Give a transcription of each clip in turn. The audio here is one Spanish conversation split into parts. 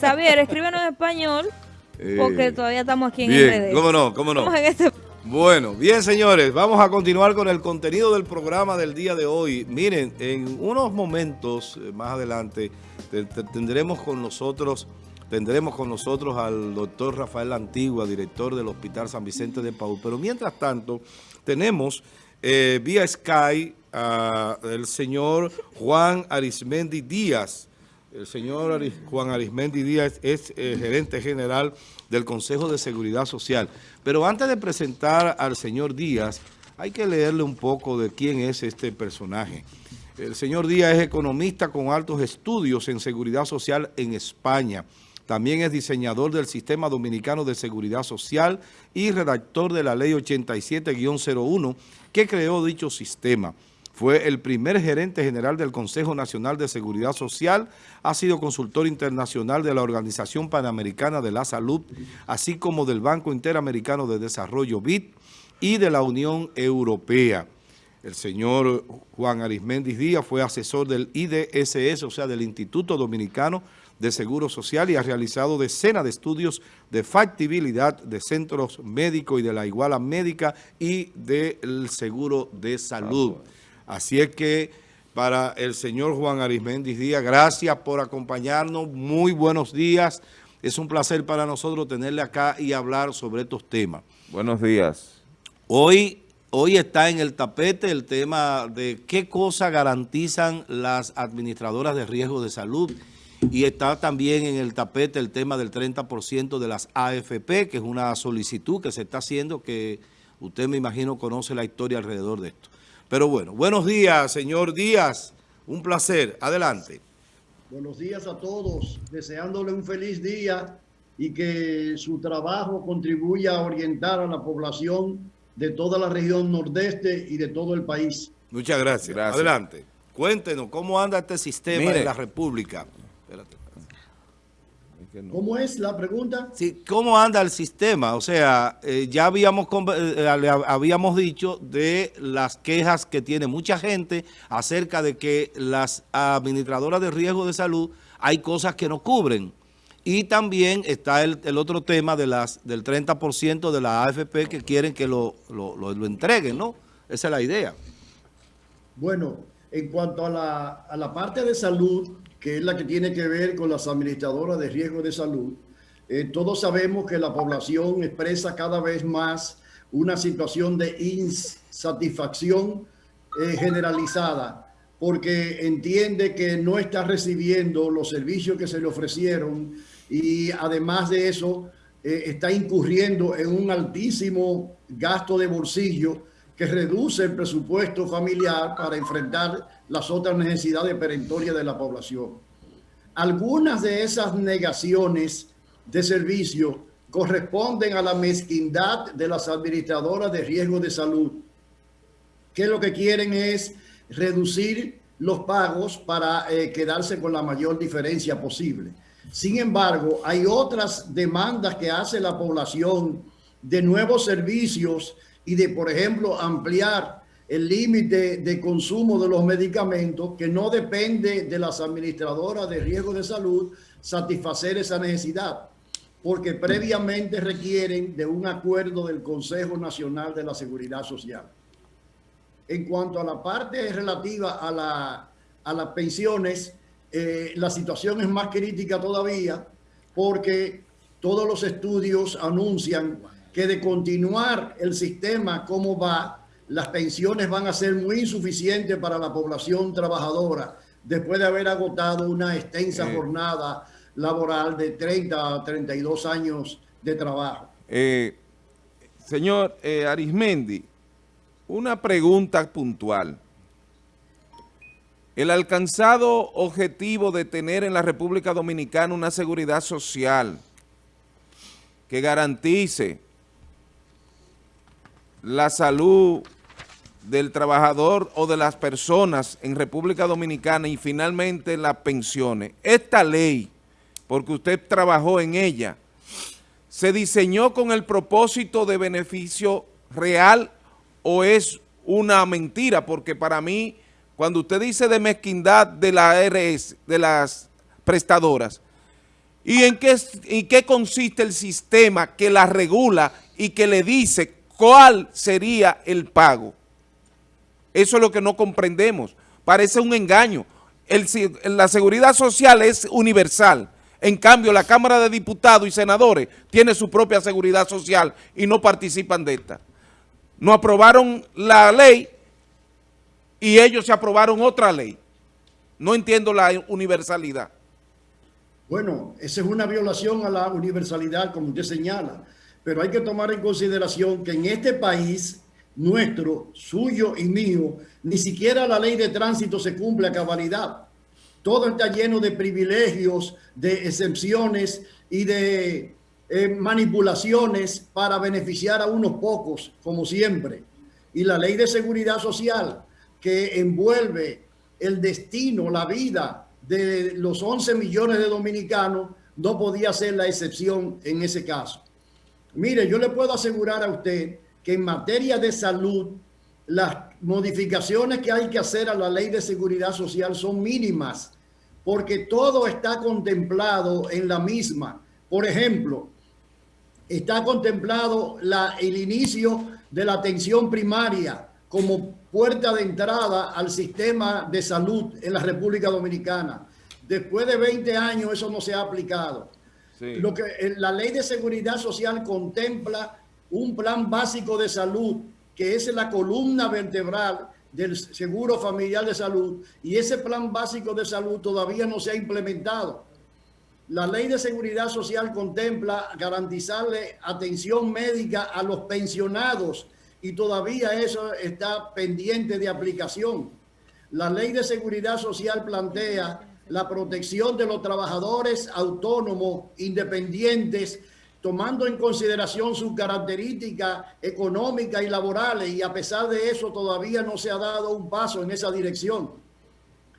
Xavier, escríbenos en español, porque eh, todavía estamos aquí en bien, RD. cómo no, cómo no. Este bueno, bien señores, vamos a continuar con el contenido del programa del día de hoy. Miren, en unos momentos eh, más adelante tendremos con nosotros tendremos con nosotros al doctor Rafael Antigua, director del Hospital San Vicente de Paul. Pero mientras tanto, tenemos eh, vía Sky al señor Juan Arismendi Díaz, el señor Juan Arismendi Díaz es eh, gerente general del Consejo de Seguridad Social. Pero antes de presentar al señor Díaz, hay que leerle un poco de quién es este personaje. El señor Díaz es economista con altos estudios en seguridad social en España. También es diseñador del Sistema Dominicano de Seguridad Social y redactor de la Ley 87-01 que creó dicho sistema. Fue el primer gerente general del Consejo Nacional de Seguridad Social, ha sido consultor internacional de la Organización Panamericana de la Salud, así como del Banco Interamericano de Desarrollo BID y de la Unión Europea. El señor Juan Arismendis Díaz fue asesor del IDSS, o sea, del Instituto Dominicano de Seguro Social y ha realizado decenas de estudios de factibilidad de centros médicos y de la iguala médica y del seguro de salud. Así es que para el señor Juan Arismendis Díaz, gracias por acompañarnos, muy buenos días. Es un placer para nosotros tenerle acá y hablar sobre estos temas. Buenos días. Hoy, hoy está en el tapete el tema de qué cosas garantizan las administradoras de riesgo de salud y está también en el tapete el tema del 30% de las AFP, que es una solicitud que se está haciendo que usted me imagino conoce la historia alrededor de esto. Pero bueno, buenos días, señor Díaz. Un placer. Adelante. Buenos días a todos. Deseándole un feliz día y que su trabajo contribuya a orientar a la población de toda la región nordeste y de todo el país. Muchas gracias. Adelante. Cuéntenos, ¿cómo anda este sistema de la República? Espérate. ¿Cómo es la pregunta? Sí, ¿cómo anda el sistema? O sea, eh, ya habíamos, eh, habíamos dicho de las quejas que tiene mucha gente acerca de que las administradoras de riesgo de salud hay cosas que no cubren. Y también está el, otro tema de las del 30% de la AFP que quieren que lo, lo, lo, entreguen, ¿no? Esa es la idea. Bueno, en cuanto a la, a la parte de salud, que es la que tiene que ver con las administradoras de riesgo de salud, eh, todos sabemos que la población expresa cada vez más una situación de insatisfacción eh, generalizada porque entiende que no está recibiendo los servicios que se le ofrecieron y además de eso eh, está incurriendo en un altísimo gasto de bolsillo que reduce el presupuesto familiar para enfrentar las otras necesidades perentorias de la población. Algunas de esas negaciones de servicio corresponden a la mezquindad de las administradoras de riesgo de salud, que lo que quieren es reducir los pagos para eh, quedarse con la mayor diferencia posible. Sin embargo, hay otras demandas que hace la población de nuevos servicios y de, por ejemplo, ampliar el límite de consumo de los medicamentos que no depende de las administradoras de riesgo de salud satisfacer esa necesidad, porque previamente requieren de un acuerdo del Consejo Nacional de la Seguridad Social. En cuanto a la parte relativa a, la, a las pensiones, eh, la situación es más crítica todavía porque todos los estudios anuncian que de continuar el sistema como va, las pensiones van a ser muy insuficientes para la población trabajadora después de haber agotado una extensa eh. jornada laboral de 30 a 32 años de trabajo. Eh, señor eh, Arismendi, una pregunta puntual. El alcanzado objetivo de tener en la República Dominicana una seguridad social que garantice la salud del trabajador o de las personas en República Dominicana y finalmente las pensiones. Esta ley, porque usted trabajó en ella, ¿se diseñó con el propósito de beneficio real o es una mentira? Porque para mí, cuando usted dice de mezquindad de la ARS, de las prestadoras, ¿Y en qué, en qué consiste el sistema que la regula y que le dice cuál sería el pago? Eso es lo que no comprendemos. Parece un engaño. la seguridad social es universal. En cambio, la Cámara de Diputados y Senadores tiene su propia seguridad social y no participan de esta. No aprobaron la ley y ellos se aprobaron otra ley. No entiendo la universalidad. Bueno, esa es una violación a la universalidad, como usted señala. Pero hay que tomar en consideración que en este país nuestro, suyo y mío, ni siquiera la ley de tránsito se cumple a cabalidad. Todo está lleno de privilegios, de excepciones y de eh, manipulaciones para beneficiar a unos pocos, como siempre. Y la ley de seguridad social que envuelve el destino, la vida de los 11 millones de dominicanos, no podía ser la excepción en ese caso. Mire, yo le puedo asegurar a usted que en materia de salud, las modificaciones que hay que hacer a la ley de seguridad social son mínimas, porque todo está contemplado en la misma. Por ejemplo, está contemplado la, el inicio de la atención primaria como puerta de entrada al sistema de salud en la República Dominicana. Después de 20 años eso no se ha aplicado. Lo que eh, la ley de seguridad social contempla un plan básico de salud que es la columna vertebral del seguro familiar de salud y ese plan básico de salud todavía no se ha implementado. La ley de seguridad social contempla garantizarle atención médica a los pensionados y todavía eso está pendiente de aplicación. La ley de seguridad social plantea la protección de los trabajadores autónomos, independientes, tomando en consideración sus características económicas y laborales y a pesar de eso todavía no se ha dado un paso en esa dirección.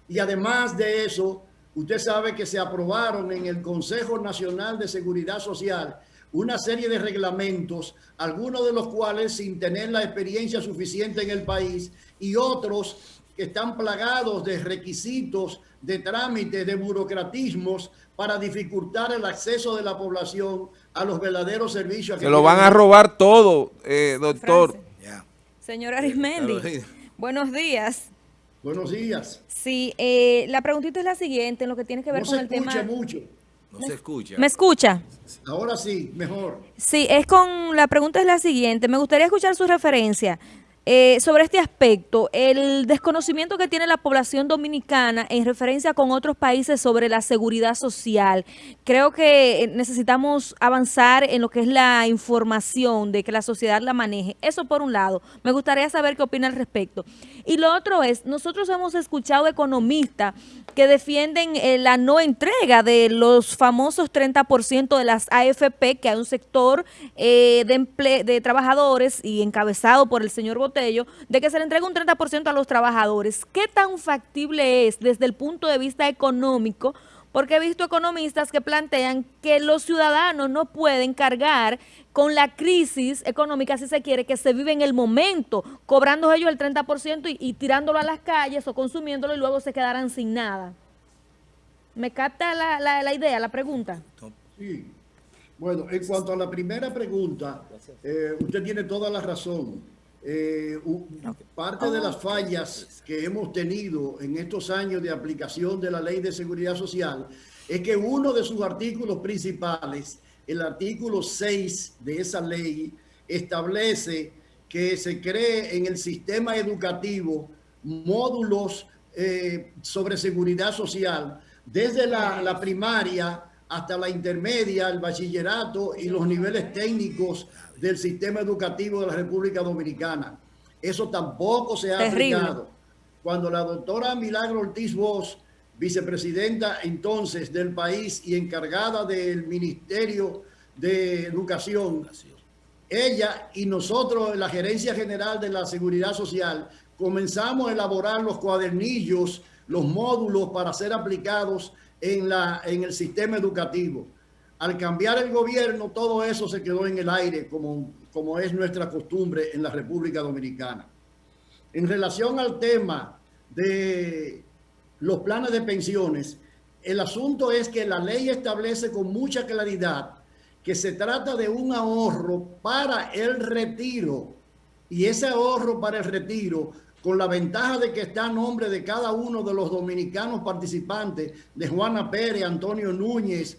Y además de eso, usted sabe que se aprobaron en el Consejo Nacional de Seguridad Social una serie de reglamentos, algunos de los cuales sin tener la experiencia suficiente en el país y otros que están plagados de requisitos, de trámites, de burocratismos para dificultar el acceso de la población a los verdaderos servicios. Que lo van a robar todo, eh, doctor. Señor Arismendi, buenos días. Buenos días. Sí, eh, la preguntita es la siguiente, en lo que tiene que ver con el tema... mucho. No se escucha. ¿Me escucha? Ahora sí, mejor. Sí, es con... La pregunta es la siguiente. Me gustaría escuchar su referencia. Eh, sobre este aspecto, el desconocimiento que tiene la población dominicana en referencia con otros países sobre la seguridad social. Creo que necesitamos avanzar en lo que es la información, de que la sociedad la maneje. Eso por un lado. Me gustaría saber qué opina al respecto. Y lo otro es, nosotros hemos escuchado economistas que defienden eh, la no entrega de los famosos 30% de las AFP, que hay un sector eh, de, trabajadores y encabezado por el señor De que se le entregue un 30% a los trabajadores. ¿Qué tan factible es desde el punto de vista económico? Porque he visto economistas que plantean que los ciudadanos no pueden cargar con la crisis económica, si se quiere, que se vive en el momento, cobrando ellos el 30% y, tirándolo a las calles o consumiéndolo y luego se quedarán sin nada. ¿Me capta la, idea, la pregunta? Sí. Bueno, en cuanto a la primera pregunta, eh, usted tiene toda la razón. Eh, parte de las fallas que hemos tenido en estos años de aplicación de la Ley de Seguridad Social es que uno de sus artículos principales, el artículo 6 de esa ley, establece que se cree en el sistema educativo módulos eh, sobre seguridad social desde la, la primaria hasta la intermedia, el bachillerato y los niveles técnicos del sistema educativo de la República Dominicana. Eso tampoco se ha aplicado. Cuando la doctora Milagro Ortiz Bosch, vicepresidenta entonces del país y encargada del Ministerio de Educación, ella y nosotros, la Gerencia General de la Seguridad Social, comenzamos a elaborar los cuadernillos, los módulos para ser aplicados en, la, en el sistema educativo. Al cambiar el gobierno, todo eso se quedó en el aire, como, como es nuestra costumbre en la República Dominicana. En relación al tema de los planes de pensiones, el asunto es que la ley establece con mucha claridad que se trata de un ahorro para el retiro. Y ese ahorro para el retiro, con la ventaja de que está a nombre de cada uno de los dominicanos participantes, de Juana Pérez, Antonio Núñez,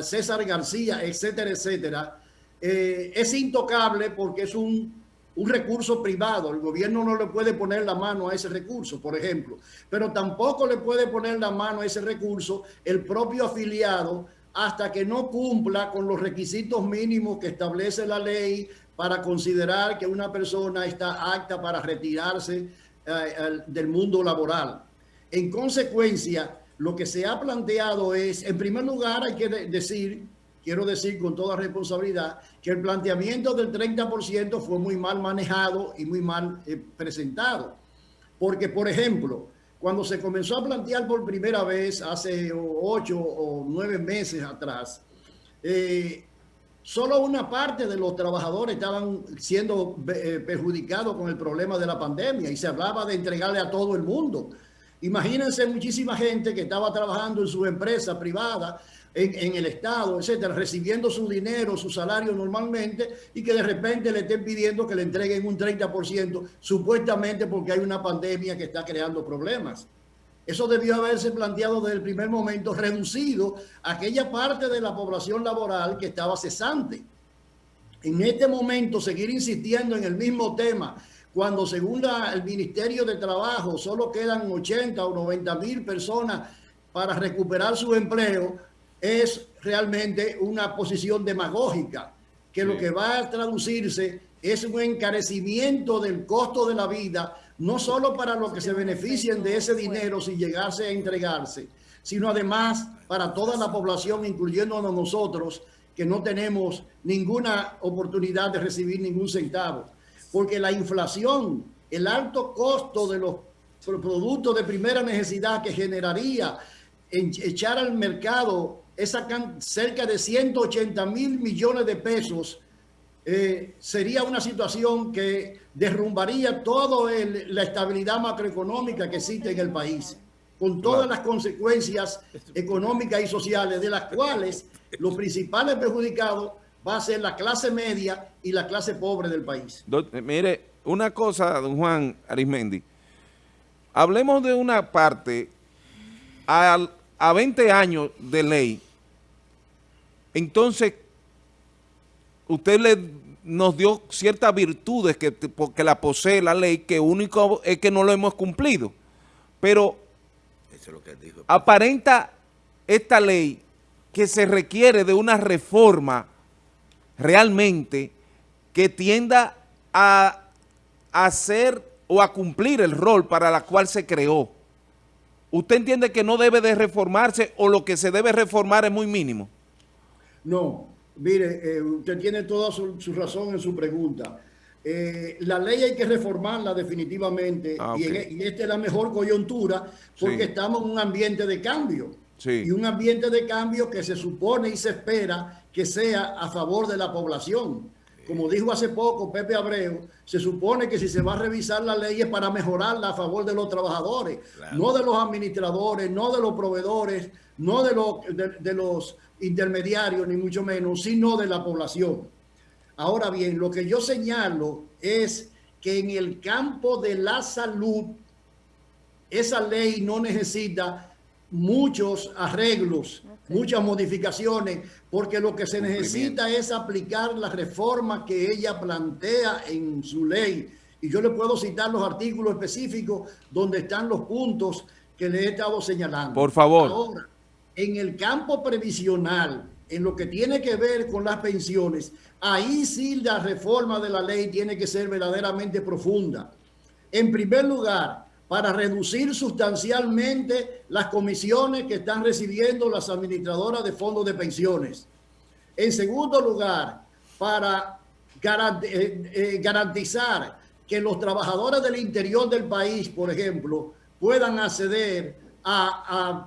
César García, etcétera, etcétera, eh, es intocable porque es un, un recurso privado. El gobierno no le puede poner la mano a ese recurso, por ejemplo. Pero tampoco le puede poner la mano a ese recurso el propio afiliado hasta que no cumpla con los requisitos mínimos que establece la ley para considerar que una persona está apta para retirarse eh, del mundo laboral. En consecuencia, lo que se ha planteado es, en primer lugar, hay que decir, quiero decir con toda responsabilidad, que el planteamiento del 30% fue muy mal manejado y muy mal eh, presentado. Porque, por ejemplo, cuando se comenzó a plantear por primera vez hace ocho o nueve meses atrás, eh, solo una parte de los trabajadores estaban siendo eh, perjudicados con el problema de la pandemia y se hablaba de entregarle a todo el mundo. Imagínense muchísima gente que estaba trabajando en su empresa privada en, el Estado, etcétera, recibiendo su dinero, su salario normalmente y que de repente le estén pidiendo que le entreguen un 30%, supuestamente porque hay una pandemia que está creando problemas. Eso debió haberse planteado desde el primer momento, reducido a aquella parte de la población laboral que estaba cesante. En este momento, seguir insistiendo en el mismo tema, cuando según el Ministerio de Trabajo solo quedan 80 o 90 mil personas para recuperar su empleo, es realmente una posición demagógica, que lo que va a traducirse es un encarecimiento del costo de la vida, no solo para los que se beneficien de ese dinero sin llegarse a entregarse, sino además para toda la población, incluyéndonos nosotros, que no tenemos ninguna oportunidad de recibir ningún centavo. Porque la inflación, el alto costo de los productos de primera necesidad que generaría en echar al mercado esa cerca de 180 mil millones de pesos, eh, sería una situación que derrumbaría toda la estabilidad macroeconómica que existe en el país, con todas las consecuencias económicas y sociales, de las cuales los principales perjudicados va a ser la clase media y la clase pobre del país. Mire, una cosa, don Juan Arismendi, hablemos de una parte, a 20 años de ley, entonces, usted le, nos dio ciertas virtudes que, porque la posee la ley, que único es que no lo hemos cumplido. Pero aparenta esta ley que se requiere de una reforma realmente que tienda a hacer o a cumplir el rol para la cual se creó. ¿Usted entiende que no debe de reformarse o lo que se debe reformar es muy mínimo? No, mire, eh, usted tiene toda su, razón en su pregunta. Eh, la ley hay que reformarla definitivamente ah, e, y, esta es la mejor coyuntura porque estamos en un ambiente de cambio. Y un ambiente de cambio que se supone y se espera que sea a favor de la población. Como dijo hace poco Pepe Abreu, se supone que si se va a revisar la ley es para mejorarla a favor de los trabajadores, no de los administradores, no de los proveedores, no de los, de los intermediarios, ni mucho menos, sino de la población. Ahora bien, lo que yo señalo es que en el campo de la salud, esa ley no necesita muchos arreglos, muchas modificaciones, porque lo que se necesita es aplicar la reforma que ella plantea en su ley. Y yo le puedo citar los artículos específicos donde están los puntos que le he estado señalando. Por favor en el campo previsional, en lo que tiene que ver con las pensiones, ahí sí la reforma de la ley tiene que ser verdaderamente profunda. En primer lugar, para reducir sustancialmente las comisiones que están recibiendo las administradoras de fondos de pensiones. En segundo lugar, para eh, eh, garantizar que los trabajadores del interior del país, por ejemplo, puedan acceder a,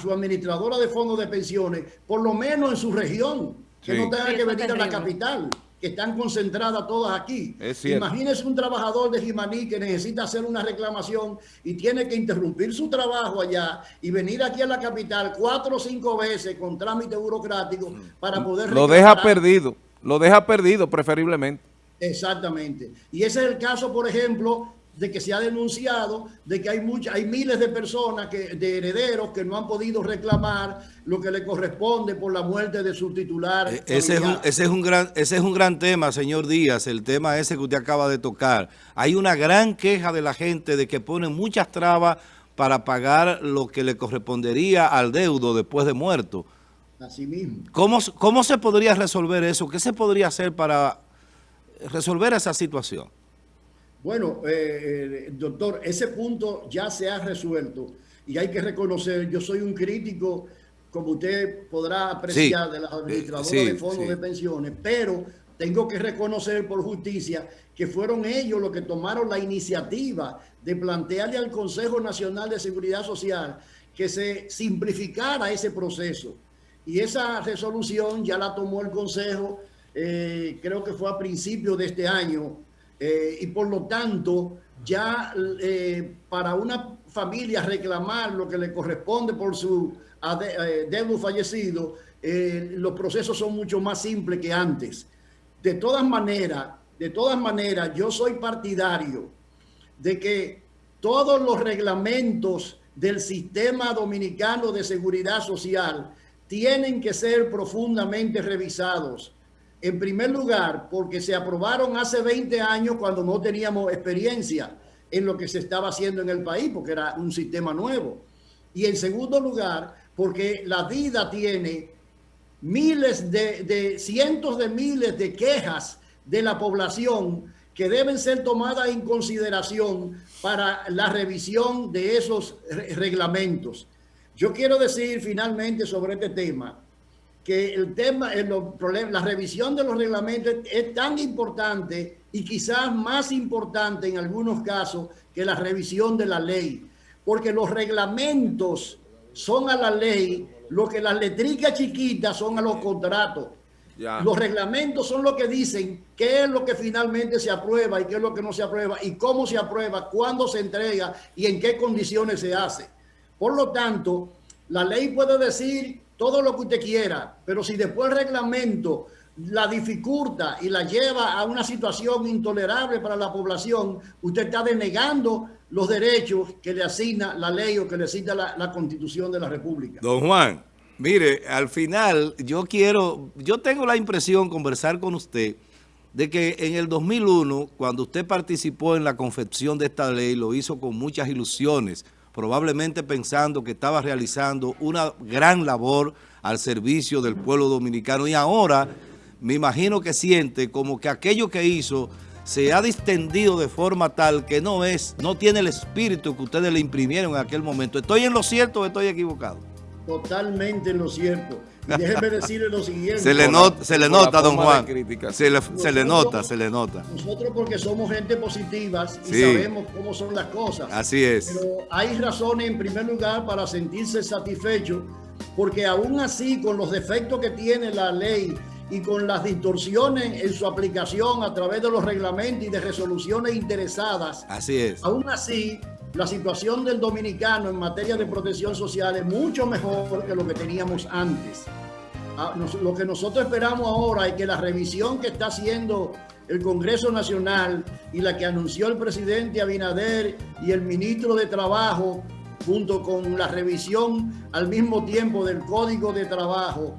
su administradora de fondos de pensiones, por lo menos en su región, que no tenga que venir a la capital, que están concentradas todas aquí. Imagínese un trabajador de Jimaní que necesita hacer una reclamación y tiene que interrumpir su trabajo allá y venir aquí a la capital cuatro o cinco veces con trámite burocrático para poder... Lo deja perdido, lo deja perdido preferiblemente. Exactamente. Y ese es el caso, por ejemplo, de que se ha denunciado de que hay muchas, hay miles de personas que, de herederos que no han podido reclamar lo que le corresponde por la muerte de su titular. Eh, ese es, un, ese es, un, gran, ese es un gran tema, señor Díaz, el tema ese que usted acaba de tocar. Hay una gran queja de la gente de que ponen muchas trabas para pagar lo que le correspondería al deudo después de muerto. Así mismo. ¿Cómo, ¿Cómo se podría resolver eso? ¿Qué se podría hacer para resolver esa situación? Bueno, eh, eh, doctor, ese punto ya se ha resuelto y hay que reconocer, yo soy un crítico, como usted podrá apreciar, de las administradoras de fondos de pensiones, pero tengo que reconocer por justicia que fueron ellos los que tomaron la iniciativa de plantearle al Consejo Nacional de Seguridad Social que se simplificara ese proceso. Y esa resolución ya la tomó el Consejo, eh, creo que fue a principios de este año, eh, y por lo tanto ya eh, para una familia reclamar lo que le corresponde por su eh, deudo fallecido, los procesos son mucho más simples que antes. De todas maneras, de todas maneras, yo soy partidario de que todos los reglamentos del sistema dominicano de seguridad social tienen que ser profundamente revisados en primer lugar, porque se aprobaron hace 20 años cuando no teníamos experiencia en lo que se estaba haciendo en el país, porque era un sistema nuevo. Y en segundo lugar, porque la vida tiene miles de, cientos de miles de quejas de la población que deben ser tomadas en consideración para la revisión de esos reglamentos. Yo quiero decir finalmente sobre este tema que el tema, el problema, la revisión de los reglamentos es tan importante y quizás más importante en algunos casos que la revisión de la ley, porque los reglamentos son a la ley lo que las letricas chiquitas son a los contratos. Los reglamentos son lo que dicen qué es lo que finalmente se aprueba y qué es lo que no se aprueba y cómo se aprueba, cuándo se entrega y en qué condiciones se hace. Por lo tanto, la ley puede decir todo lo que usted quiera, pero si después el reglamento la dificulta y la lleva a una situación intolerable para la población, usted está denegando los derechos que le asigna la ley o que le asigna la, constitución de la República. Don Juan, mire, al final yo quiero, yo tengo la impresión, conversar con usted, de que en el 2001, cuando usted participó en la confección de esta ley, lo hizo con muchas ilusiones, probablemente pensando que estaba realizando una gran labor al servicio del pueblo dominicano y ahora me imagino que siente como que aquello que hizo se ha distendido de forma tal que no es, no tiene el espíritu que ustedes le imprimieron en aquel momento. ¿Estoy en lo cierto o estoy equivocado? Totalmente en lo cierto. Y déjeme decirle lo siguiente. Se le, se le nota, don Juan. Se le, se le nota, se le nota. Nosotros porque somos gente positiva y sabemos cómo son las cosas. Así es. Pero hay razones en primer lugar para sentirse satisfecho porque aún así con los defectos que tiene la ley y con las distorsiones en su aplicación a través de los reglamentos y de resoluciones interesadas. Así es. Aún así, la situación del dominicano en materia de protección social es mucho mejor que lo que teníamos antes. Ah, lo que nosotros esperamos ahora es que la revisión que está haciendo el Congreso Nacional y la que anunció el presidente Abinader y el ministro de Trabajo, junto con la revisión al mismo tiempo del Código de Trabajo,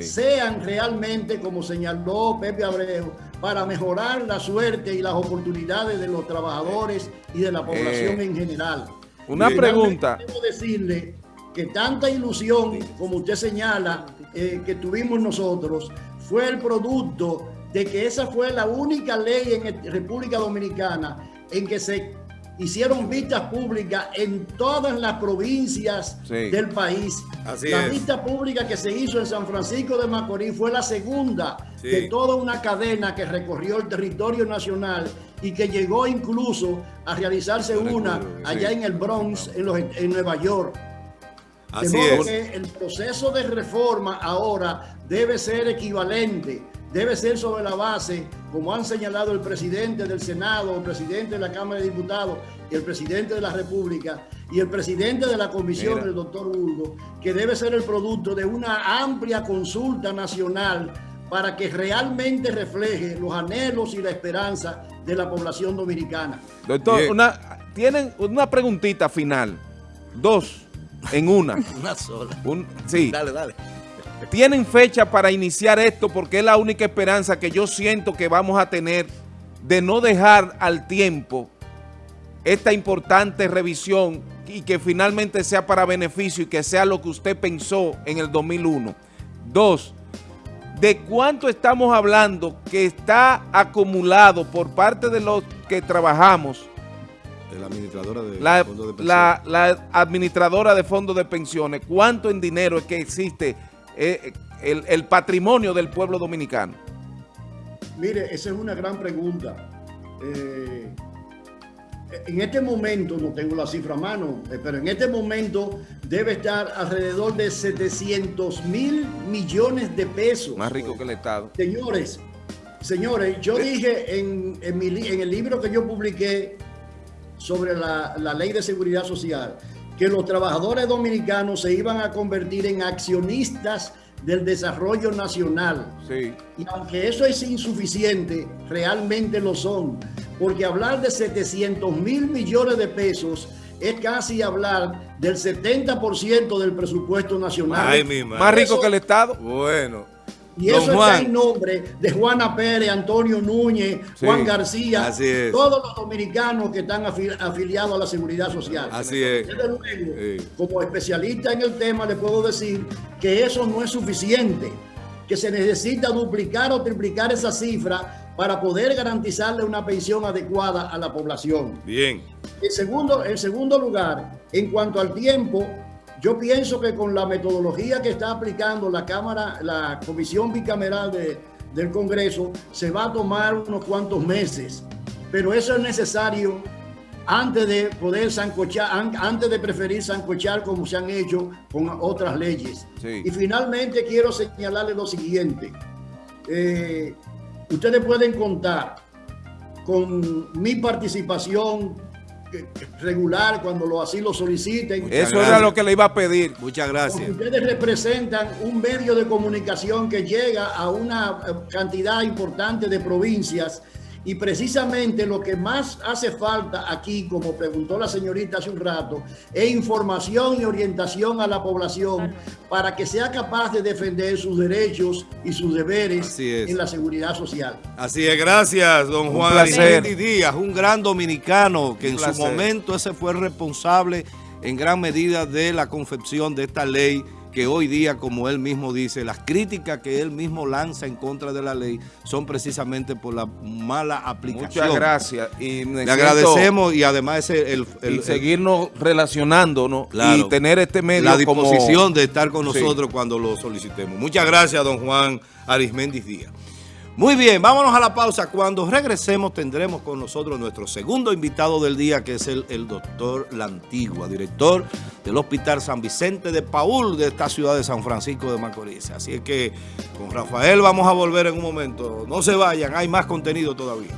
sean realmente, como señaló Pepe Abreu, para mejorar la suerte y las oportunidades de los trabajadores y de la población eh, en general. Una pregunta. Debo decirle que tanta ilusión, como usted señala, eh, que tuvimos nosotros, fue el producto de que esa fue la única ley en República Dominicana en que se hicieron vistas públicas en todas las provincias del país. la vista pública que se hizo en San Francisco de Macorís fue la segunda de toda una cadena que recorrió el territorio nacional y que llegó incluso a realizarse una allá en el Bronx, en, Nueva York. de modo que el proceso de reforma ahora debe ser equivalente debe ser sobre la base, como han señalado el presidente del Senado, el presidente de la Cámara de Diputados y el presidente de la República y el presidente de la comisión, el doctor Hugo, que debe ser el producto de una amplia consulta nacional para que realmente refleje los anhelos y la esperanza de la población dominicana. Doctor, una, tienen una preguntita final. Dos en una. una sola. sí. Dale, dale. Tienen fecha para iniciar esto porque es la única esperanza que yo siento que vamos a tener de no dejar al tiempo esta importante revisión y que finalmente sea para beneficio y que sea lo que usted pensó en el 2001. Dos, ¿de cuánto estamos hablando que está acumulado por parte de los que trabajamos? De la administradora de la, de pensiones. La, administradora de fondos de pensiones. ¿Cuánto en dinero es que existe eh, el, el patrimonio del pueblo dominicano? Mire, esa es una gran pregunta. Eh, en este momento, no tengo la cifra a mano, eh, pero en este momento debe estar alrededor de 700 mil millones de pesos. Más rico que el Estado. Señores, señores, yo dije en, el libro que yo publiqué sobre la, la ley de seguridad social que los trabajadores dominicanos se iban a convertir en accionistas del desarrollo nacional. Sí. Y aunque eso es insuficiente, realmente lo son porque hablar de 700 mil millones de pesos es casi hablar del 70% del presupuesto nacional. Más rico que el Estado. Bueno. Y eso está en nombre de Juana Pérez, Antonio Núñez, Juan García, todos los dominicanos que están afiliados a la Seguridad Social. Así es. Como especialista en el tema, le puedo decir que eso no es suficiente, que se necesita duplicar o triplicar esa cifra para poder garantizarle una pensión adecuada a la población. Bien. En segundo, en segundo lugar, en cuanto al tiempo, yo pienso que con la metodología que está aplicando la Cámara, la Comisión Bicameral de, del Congreso, se va a tomar unos cuantos meses. Pero eso es necesario antes de poder sancochar, antes de preferir sancochar como se han hecho con otras leyes. Y finalmente quiero señalarle lo siguiente. Eh, Ustedes pueden contar con mi participación regular cuando lo así lo soliciten. Eso era lo que le iba a pedir. Muchas gracias. ustedes representan un medio de comunicación que llega a una eh, cantidad importante de provincias y precisamente lo que más hace falta aquí, como preguntó la señorita hace un rato, es información y orientación a la población para que sea capaz de defender sus derechos y sus deberes en la seguridad social. Así es, gracias, don Juan Arimendi Díaz, un gran dominicano que en su momento ese fue el responsable en gran medida de la confección de esta ley que hoy día, como él mismo dice, las críticas que él mismo lanza en contra de la ley son precisamente por la mala aplicación. Muchas gracias. Y Le agradecemos y además el, el, seguirnos relacionándonos y tener este medio La disposición de estar con nosotros cuando lo solicitemos. Muchas gracias, don Juan Arismendi Díaz. Muy bien, vámonos a la pausa. Cuando regresemos tendremos con nosotros nuestro segundo invitado del día, que es el, el doctor Lantigua, director del Hospital San Vicente de Paul de esta ciudad de San Francisco de Macorís. Así es que con Rafael vamos a volver en un momento. No se vayan, hay más contenido todavía.